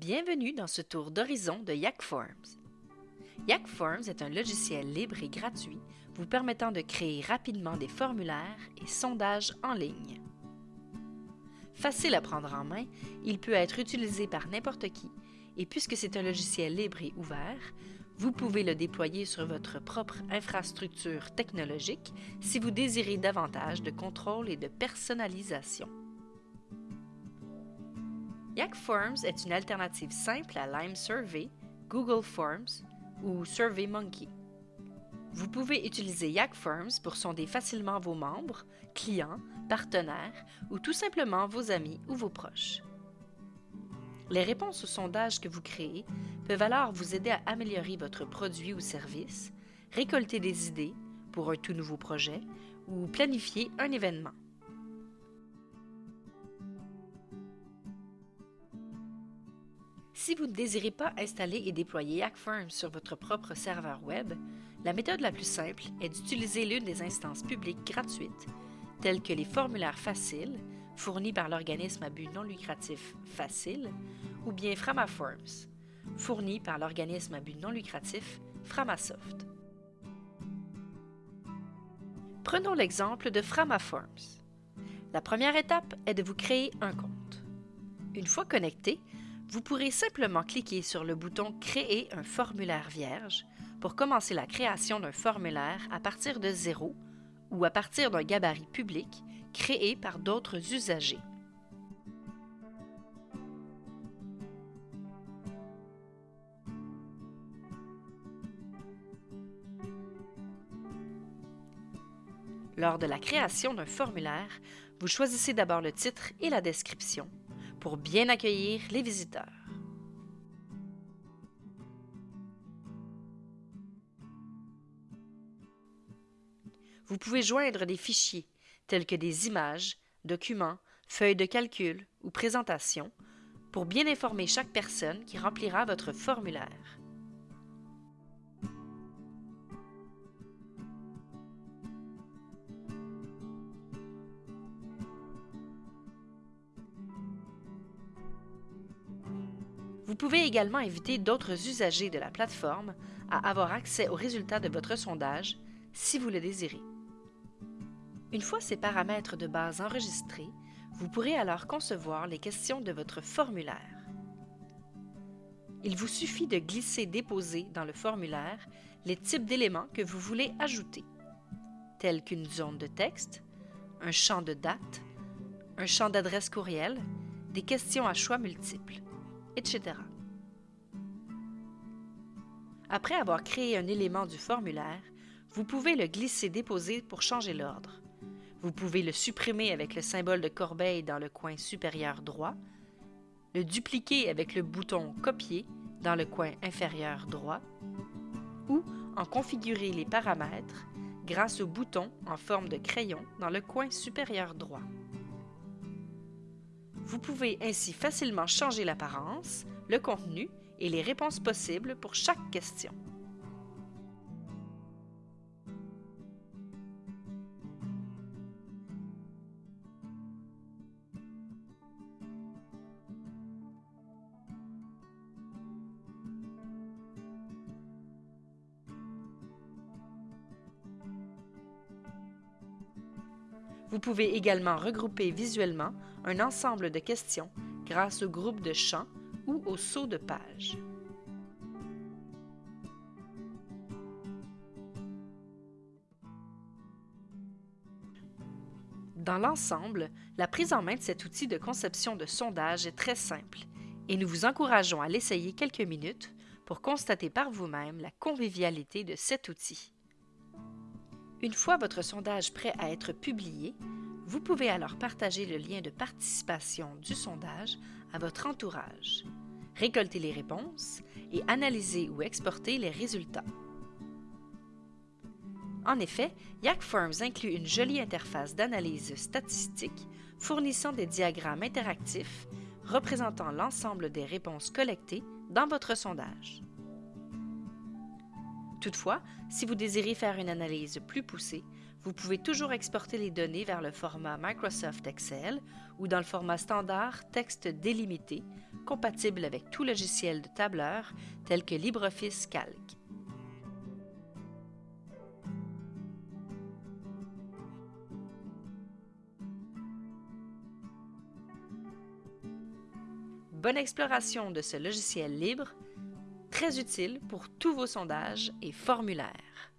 Bienvenue dans ce tour d'horizon de Yak Forms. Yak Forms est un logiciel libre et gratuit vous permettant de créer rapidement des formulaires et sondages en ligne. Facile à prendre en main, il peut être utilisé par n'importe qui et puisque c'est un logiciel libre et ouvert, vous pouvez le déployer sur votre propre infrastructure technologique si vous désirez davantage de contrôle et de personnalisation. Yak Forms est une alternative simple à Lime Survey, Google Forms ou SurveyMonkey. Vous pouvez utiliser Yak Forms pour sonder facilement vos membres, clients, partenaires ou tout simplement vos amis ou vos proches. Les réponses aux sondages que vous créez peuvent alors vous aider à améliorer votre produit ou service, récolter des idées pour un tout nouveau projet ou planifier un événement. Si vous ne désirez pas installer et déployer YakForms sur votre propre serveur Web, la méthode la plus simple est d'utiliser l'une des instances publiques gratuites, telles que les formulaires faciles, fournis par l'organisme à but non lucratif Facile, ou bien FramaForms, fournis par l'organisme à but non lucratif Framasoft. Prenons l'exemple de FramaForms. La première étape est de vous créer un compte. Une fois connecté, vous pourrez simplement cliquer sur le bouton Créer un formulaire vierge pour commencer la création d'un formulaire à partir de zéro ou à partir d'un gabarit public créé par d'autres usagers. Lors de la création d'un formulaire, vous choisissez d'abord le titre et la description pour bien accueillir les visiteurs. Vous pouvez joindre des fichiers tels que des images, documents, feuilles de calcul ou présentations pour bien informer chaque personne qui remplira votre formulaire. Vous pouvez également inviter d'autres usagers de la plateforme à avoir accès aux résultats de votre sondage si vous le désirez. Une fois ces paramètres de base enregistrés, vous pourrez alors concevoir les questions de votre formulaire. Il vous suffit de glisser-déposer dans le formulaire les types d'éléments que vous voulez ajouter, tels qu'une zone de texte, un champ de date, un champ d'adresse courriel, des questions à choix multiples etc. Après avoir créé un élément du formulaire, vous pouvez le glisser-déposer pour changer l'ordre. Vous pouvez le supprimer avec le symbole de corbeille dans le coin supérieur droit, le dupliquer avec le bouton Copier dans le coin inférieur droit, ou en configurer les paramètres grâce au bouton en forme de crayon dans le coin supérieur droit. Vous pouvez ainsi facilement changer l'apparence, le contenu et les réponses possibles pour chaque question. Vous pouvez également regrouper visuellement un ensemble de questions grâce au groupe de champs ou au saut de page. Dans l'ensemble, la prise en main de cet outil de conception de sondage est très simple et nous vous encourageons à l'essayer quelques minutes pour constater par vous-même la convivialité de cet outil. Une fois votre sondage prêt à être publié, vous pouvez alors partager le lien de participation du sondage à votre entourage, récolter les réponses et analyser ou exporter les résultats. En effet, YakForms inclut une jolie interface d'analyse statistique fournissant des diagrammes interactifs représentant l'ensemble des réponses collectées dans votre sondage. Toutefois, si vous désirez faire une analyse plus poussée, Vous pouvez toujours exporter les données vers le format Microsoft Excel ou dans le format standard texte délimité, compatible avec tout logiciel de tableur tel que LibreOffice Calc. Bonne exploration de ce logiciel libre, très utile pour tous vos sondages et formulaires.